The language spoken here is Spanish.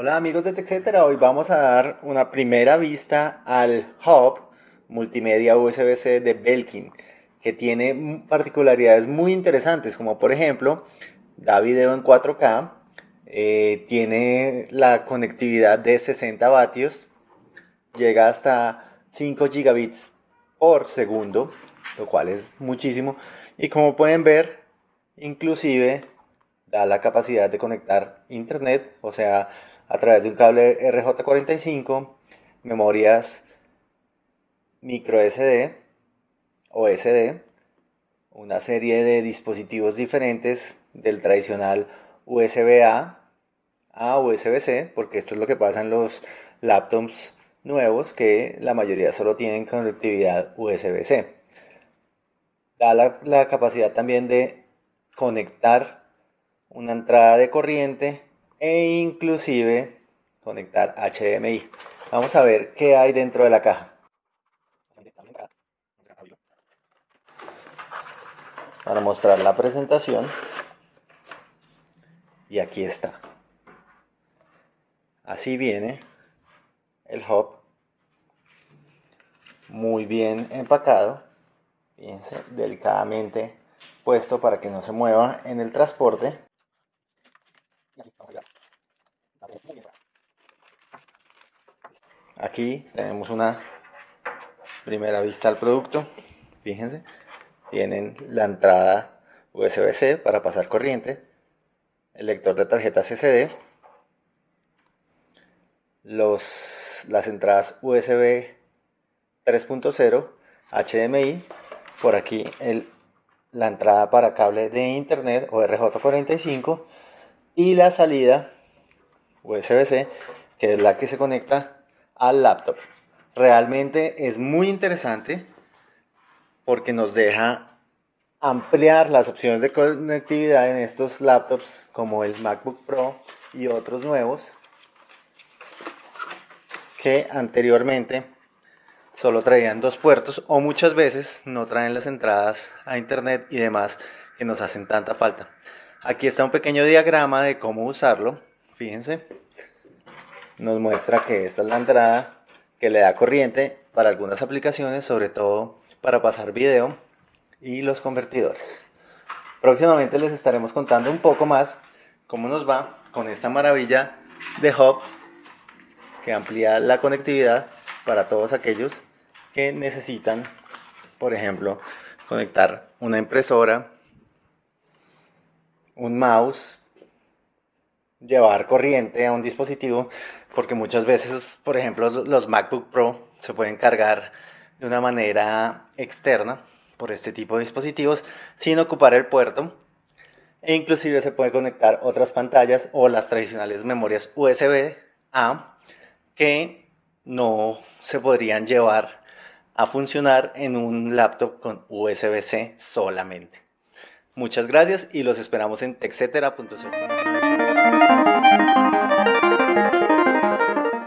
Hola amigos de TechCetera, hoy vamos a dar una primera vista al hub multimedia USB-C de Belkin que tiene particularidades muy interesantes como por ejemplo da video en 4K, eh, tiene la conectividad de 60 vatios, llega hasta 5 gigabits por segundo, lo cual es muchísimo. Y como pueden ver inclusive da la capacidad de conectar internet, o sea, a través de un cable RJ45, memorias micro SD o SD, una serie de dispositivos diferentes del tradicional USB-A a USB-C, porque esto es lo que pasa en los laptops nuevos, que la mayoría solo tienen conectividad USB-C. Da la, la capacidad también de conectar una entrada de corriente e inclusive conectar HDMI. Vamos a ver qué hay dentro de la caja. Para mostrar la presentación. Y aquí está. Así viene el hub. Muy bien empacado. Fíjense, delicadamente puesto para que no se mueva en el transporte. Tenemos una primera vista al producto. Fíjense, tienen la entrada USB-C para pasar corriente, el lector de tarjetas SD, los, las entradas USB 3.0, HDMI, por aquí la entrada para cable de internet o RJ45 y la salida USB-C, que es la que se conecta al laptop. Realmente es muy interesante porque nos deja ampliar las opciones de conectividad en estos laptops como el MacBook Pro y otros nuevos que anteriormente solo traían dos puertos o muchas veces no traen las entradas a internet y demás que nos hacen tanta falta. Aquí está un pequeño diagrama de cómo usarlo. Fíjense. Nos muestra que esta es la entrada que le da corriente para algunas aplicaciones, sobre todo para pasar video y los convertidores. Próximamente les estaremos contando un poco más cómo nos va con esta maravilla de hub que amplía la conectividad para todos aquellos que necesitan, por ejemplo, conectar una impresora un mouse, llevar corriente a un dispositivo, porque muchas veces, por ejemplo, los MacBook Pro se pueden cargar de una manera externa por este tipo de dispositivos sin ocupar el puerto e inclusive se puede conectar otras pantallas o las tradicionales memorias USB A que no se podrían llevar a funcionar en un laptop con USB-C solamente. Muchas gracias y los esperamos en texetera.com. Música